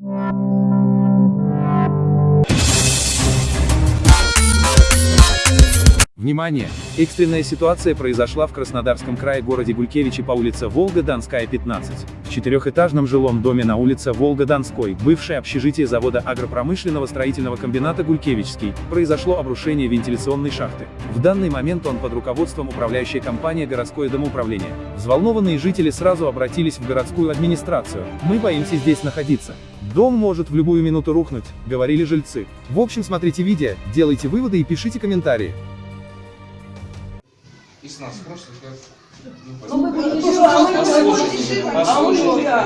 Thank you. Внимание! Экстренная ситуация произошла в Краснодарском крае городе Гулькевичи по улице Волга-Донская, 15. В четырехэтажном жилом доме на улице Волга-Донской, бывшее общежитие завода агропромышленного строительного комбината Гулькевичский, произошло обрушение вентиляционной шахты. В данный момент он под руководством управляющей компании «Городское домоуправление». Взволнованные жители сразу обратились в городскую администрацию. «Мы боимся здесь находиться. Дом может в любую минуту рухнуть», — говорили жильцы. В общем, смотрите видео, делайте выводы и пишите комментарии. И с нас спросят, как... Ну, Послушайте, а мы не послушайте, послушайте. А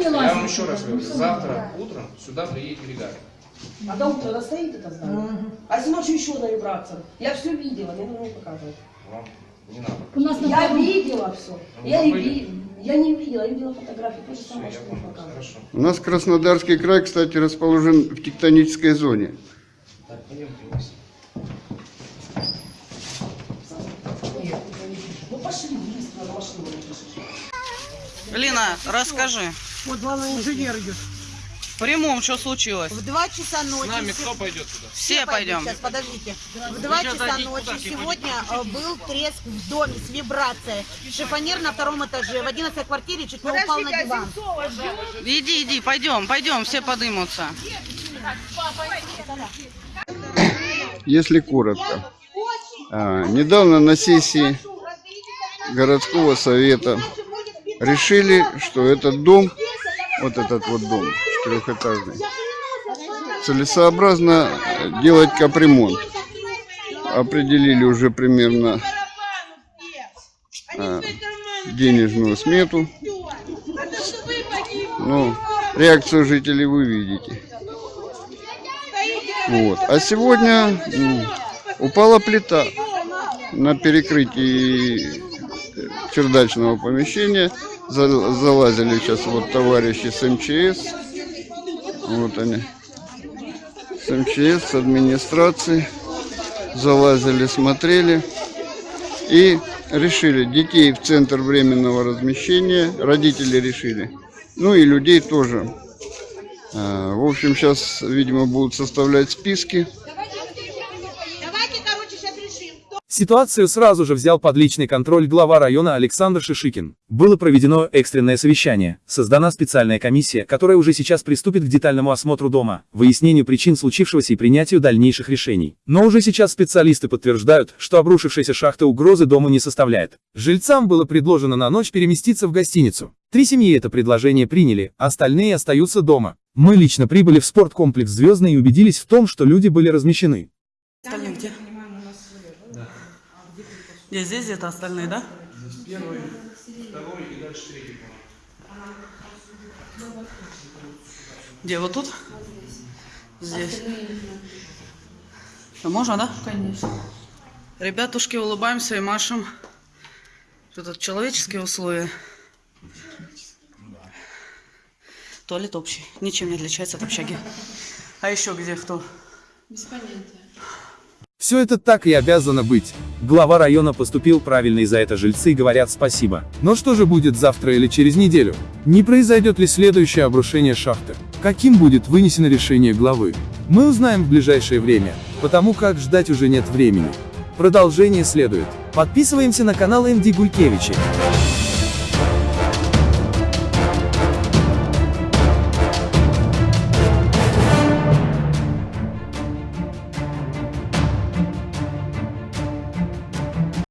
Я лазит. вам еще раз говорю, завтра утром сюда приедет бригада. А до утра она стоит это здание? А если ночью еще на вибрациях? Я все видела, не нужно показывать. Вам не надо. У нас на Я видела все. Ну, Я вы и были? ви- Я не видела, я видела фотографии, то же Все, самое, я что показывают. У нас Краснодарский край, кстати, расположен в тектонической зоне. Так, пойдемте вниз. Лина, расскажи. Вот главный инженер идет. В прямом, что случилось? В 2 часа ночи. С нами се- кто пойдет туда? Все пойдем. Сейчас, подождите. В 2 часа ночи сегодня э, был треск в доме с вибрацией. Шифонер на втором этаже. В 11 квартире чуть не упал на диван. Иди, иди, пойдем, пойдем, все подымутся. Если коротко. А, недавно на сессии городского совета решили, что этот дом, вот этот вот дом четырехэтажный, целесообразно делать капремонт. Определили уже примерно а, денежную смету. Ну, реакцию жителей вы видите. Вот. А сегодня упала плита на перекрытии чердачного помещения. За- Залазили сейчас вот товарищи с МЧС. Вот они. С МЧС, с администрации. Залазили, смотрели. И решили детей в центр временного размещения. Родители решили. Ну и людей тоже. А, В общем, сейчас, видимо, будут составлять списки. Давайте, короче, сейчас решим. Ситуацию сразу же взял под личный контроль глава района Александр Шишикин. Было проведено экстренное совещание, создана специальная комиссия, которая уже сейчас приступит к детальному осмотру дома, выяснению причин случившегося и принятию дальнейших решений. Но уже сейчас специалисты подтверждают, что обрушившаяся шахта угрозы дому не составляет. Жильцам было предложено на ночь переместиться в гостиницу. Три семьи это предложение приняли, остальные остаются дома. Мы лично прибыли в спорткомплекс «Звездный» и убедились в том, что люди были размещены. Остальные где? Где здесь где-то остальные, да? Первый, второй и дальше третий. Где, вот тут? Здесь. Ну, можно, да? Конечно. Ребятушки, улыбаемся и машем. Тут человеческие условия. Туалет общий. Ничем не отличается от общаги. А еще где кто? Без понятия. Все это так и обязано быть. Глава района поступил правильно и за это жильцы говорят спасибо. Но что же будет завтра или через неделю? Не произойдет ли следующее обрушение шахты? Каким будет вынесено решение главы? Мы узнаем в ближайшее время, потому как ждать уже нет времени. Продолжение следует. Подписываемся на канал МД Гулькевичи.